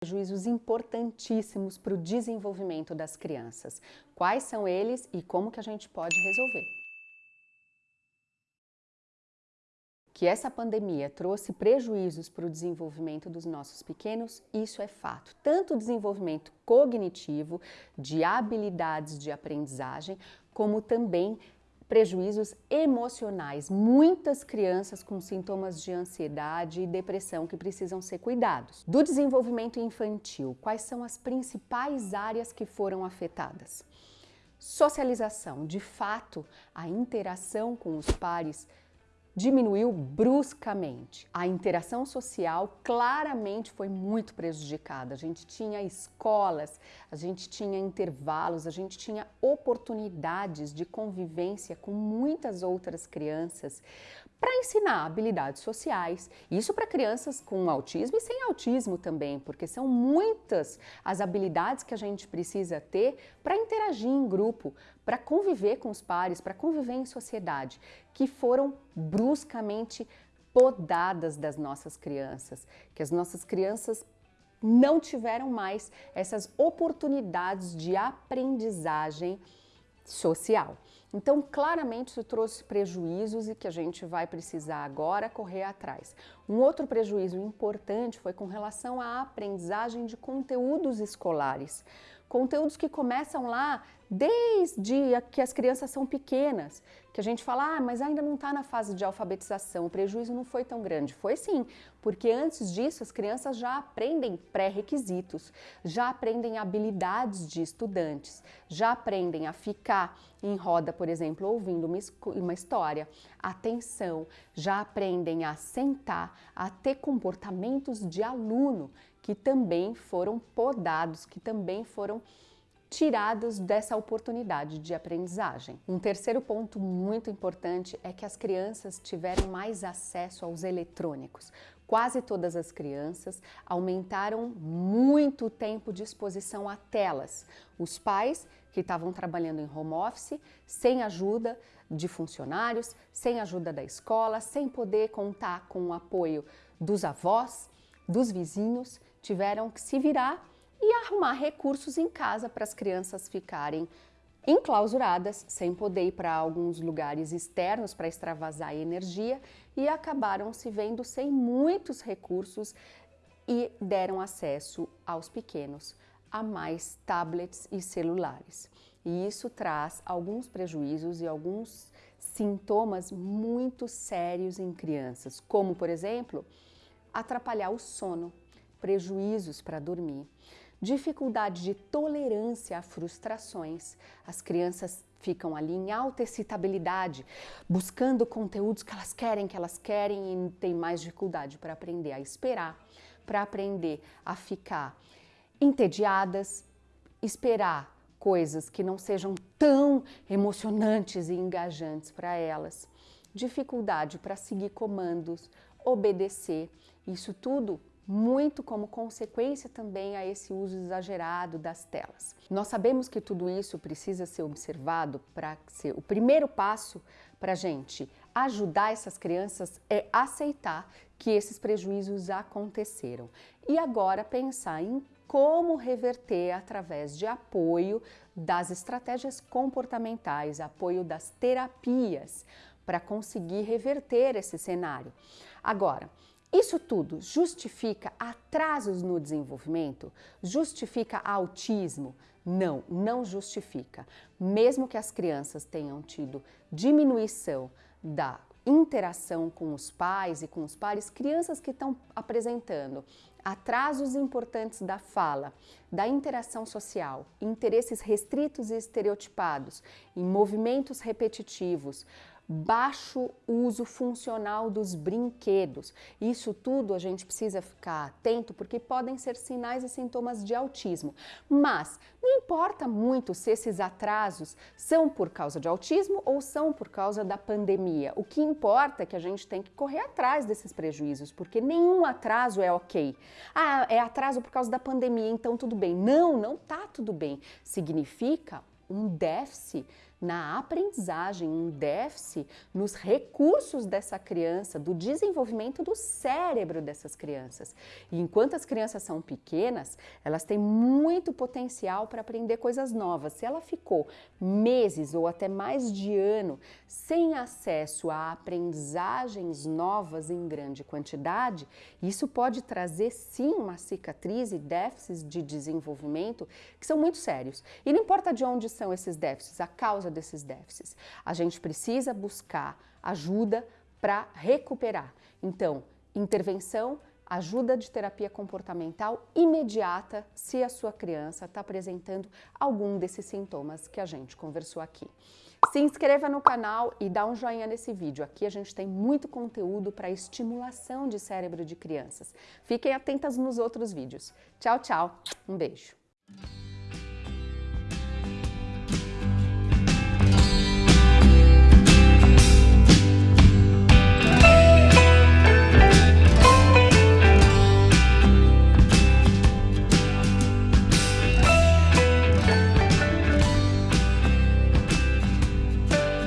prejuízos importantíssimos para o desenvolvimento das crianças. Quais são eles e como que a gente pode resolver? Que essa pandemia trouxe prejuízos para o desenvolvimento dos nossos pequenos, isso é fato. Tanto o desenvolvimento cognitivo, de habilidades de aprendizagem, como também prejuízos emocionais. Muitas crianças com sintomas de ansiedade e depressão que precisam ser cuidados. Do desenvolvimento infantil, quais são as principais áreas que foram afetadas? Socialização, de fato, a interação com os pares diminuiu bruscamente. A interação social claramente foi muito prejudicada. A gente tinha escolas, a gente tinha intervalos, a gente tinha oportunidades de convivência com muitas outras crianças para ensinar habilidades sociais. Isso para crianças com autismo e sem autismo também, porque são muitas as habilidades que a gente precisa ter para interagir em grupo, para conviver com os pares, para conviver em sociedade, que foram bruscamente podadas das nossas crianças, que as nossas crianças não tiveram mais essas oportunidades de aprendizagem social. Então, claramente, isso trouxe prejuízos e que a gente vai precisar agora correr atrás. Um outro prejuízo importante foi com relação à aprendizagem de conteúdos escolares. Conteúdos que começam lá desde que as crianças são pequenas, que a gente fala, ah, mas ainda não está na fase de alfabetização, o prejuízo não foi tão grande. Foi sim, porque antes disso as crianças já aprendem pré-requisitos, já aprendem habilidades de estudantes, já aprendem a ficar em roda, por exemplo, ouvindo uma, uma história, atenção, já aprendem a sentar, a ter comportamentos de aluno que também foram podados, que também foram tirados dessa oportunidade de aprendizagem. Um terceiro ponto muito importante é que as crianças tiveram mais acesso aos eletrônicos. Quase todas as crianças aumentaram muito o tempo de exposição a telas. Os pais que estavam trabalhando em home office, sem ajuda de funcionários, sem ajuda da escola, sem poder contar com o apoio dos avós, dos vizinhos, tiveram que se virar e arrumar recursos em casa para as crianças ficarem enclausuradas, sem poder ir para alguns lugares externos para extravasar energia e acabaram se vendo sem muitos recursos e deram acesso aos pequenos a mais tablets e celulares. E isso traz alguns prejuízos e alguns sintomas muito sérios em crianças, como, por exemplo, atrapalhar o sono, prejuízos para dormir, dificuldade de tolerância a frustrações. As crianças ficam ali em alta excitabilidade, buscando conteúdos que elas querem, que elas querem e têm mais dificuldade para aprender a esperar, para aprender a ficar entediadas, esperar coisas que não sejam tão emocionantes e engajantes para elas, dificuldade para seguir comandos, obedecer, isso tudo muito como consequência também a esse uso exagerado das telas. Nós sabemos que tudo isso precisa ser observado para ser o primeiro passo para a gente ajudar essas crianças é aceitar que esses prejuízos aconteceram e agora pensar em como reverter através de apoio das estratégias comportamentais, apoio das terapias para conseguir reverter esse cenário. Agora, isso tudo justifica atrasos no desenvolvimento? Justifica autismo? Não, não justifica. Mesmo que as crianças tenham tido diminuição da interação com os pais e com os pares, crianças que estão apresentando atrasos importantes da fala, da interação social, interesses restritos e estereotipados, em movimentos repetitivos, baixo uso funcional dos brinquedos. Isso tudo a gente precisa ficar atento porque podem ser sinais e sintomas de autismo. Mas não importa muito se esses atrasos são por causa de autismo ou são por causa da pandemia. O que importa é que a gente tem que correr atrás desses prejuízos, porque nenhum atraso é ok. Ah, é atraso por causa da pandemia, então tudo bem. Não, não tá tudo bem. Significa um déficit na aprendizagem, um déficit nos recursos dessa criança, do desenvolvimento do cérebro dessas crianças. E enquanto as crianças são pequenas, elas têm muito potencial para aprender coisas novas. Se ela ficou meses ou até mais de ano sem acesso a aprendizagens novas em grande quantidade, isso pode trazer sim uma cicatriz e déficits de desenvolvimento que são muito sérios. E não importa de onde são esses déficits, a causa desses déficits. A gente precisa buscar ajuda para recuperar. Então, intervenção, ajuda de terapia comportamental imediata se a sua criança está apresentando algum desses sintomas que a gente conversou aqui. Se inscreva no canal e dá um joinha nesse vídeo. Aqui a gente tem muito conteúdo para estimulação de cérebro de crianças. Fiquem atentas nos outros vídeos. Tchau, tchau. Um beijo.